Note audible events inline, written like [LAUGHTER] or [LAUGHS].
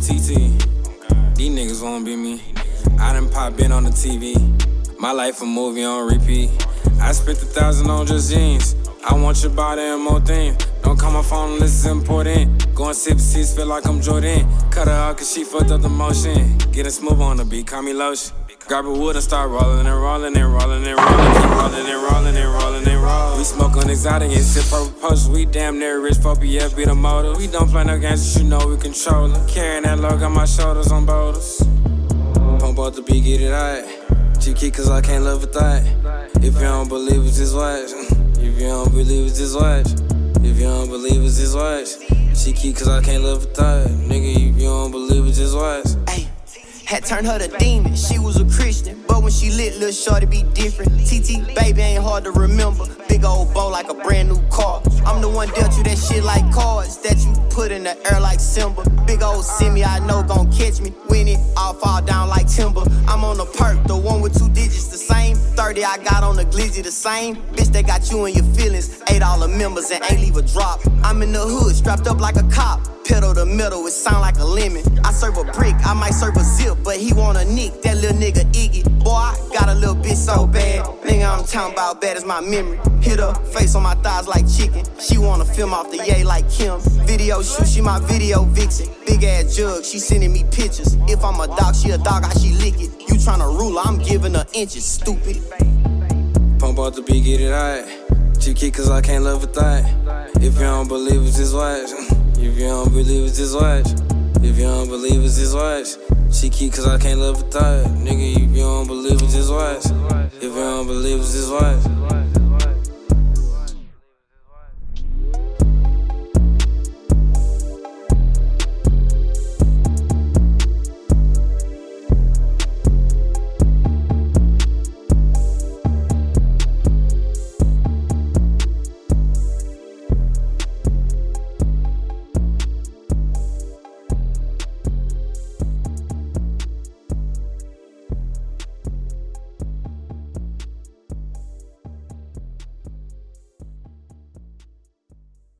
TT. These niggas won't be me. I done pop in on the TV. My life a movie on repeat. I spent a thousand on just jeans. I want your body and more things. Don't call my phone unless it's important. Going sip seats, feel like I'm Jordan. Cut her out cause she fucked up the motion. Getting smooth on the beat, call me lotion. Grab a wood and start rolling and rolling and rolling and rolling. Keep rolling and rolling and rolling and rolling. We smoke on exotic and sip purple posts. We damn near rich, phobia, be the motor. We don't play no games, you know we control it. Carrying that logo on my shoulders on boulders. Pump out the beat, get it hot. Cheeky, cause I can't live with that. If you don't believe it, [LAUGHS] just watch. If you don't believe it, just watch. If you don't believe it, just watch. Cheeky, cause I can't live with that. Nigga, if you Had turned her to demon, she was a Christian. But when she lit, little shorty be different. TT, baby, ain't hard to remember. Big old bow like a brand new car. I'm the one dealt you that shit like cards that you put in the air like Simba. Big old semi, I know gon' catch me. When it all fall down like timber. I'm on the perk, the one with two digits, the same. 30 I got on the glizzy, the same. Bitch, they got you in your feelings. Ate all the members and ain't leave a drop. I'm in the hood, strapped up like a cop. Pedal the metal, it sound like a lemon. I brick, I might serve a zip, but he want a nick. That little nigga Iggy. Boy, I got a little bitch so bad. Nigga, I'm talking about bad as my memory. Hit her face on my thighs like chicken. She wanna film off the yay like Kim. Video shoot, she my video vixen. Big ass jug, she sending me pictures. If I'm a dog, she a dog, how she lick it. You tryna rule, I'm giving her inches, stupid. Pump out the beat, get it hot. Cheeky, cause I can't live with that. If you don't believe it, just watch. [LAUGHS] If you don't believe it, just watch. If you don't believe it, just watch. Cheeky, cause I can't live with that. Nigga, if you don't believe it's just watch. If you don't believe it's just watch.